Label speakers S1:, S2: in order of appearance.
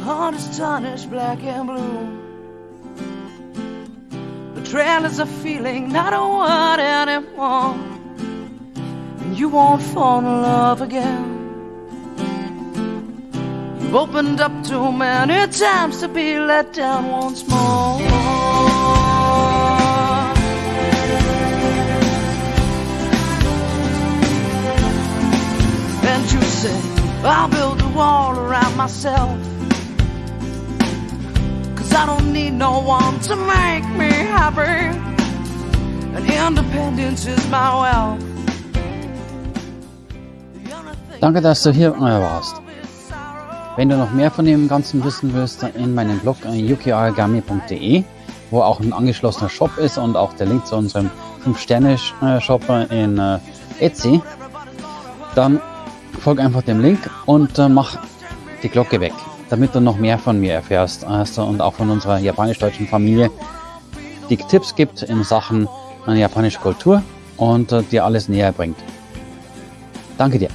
S1: heart is tarnished black and blue. Betrayal is a feeling, I don't a word anymore. And you won't fall in love again. You've opened up too many times to be let down once more. And you say, I'll build a wall around myself. Cause I don't need no one to make me happy. And independence is my wealth.
S2: Danke, dass du hier äh, warst. Wenn du noch mehr von dem Ganzen wissen willst, dann in meinem Blog äh, yukiorigami.de, wo auch ein angeschlossener Shop ist und auch der Link zu unserem 5-Sterne-Shop in äh, Etsy, dann folg einfach dem Link und äh, mach die Glocke weg, damit du noch mehr von mir erfährst also, und auch von unserer japanisch-deutschen Familie, die Tipps gibt in Sachen äh, japanische Kultur und äh, dir alles näher bringt. Danke dir.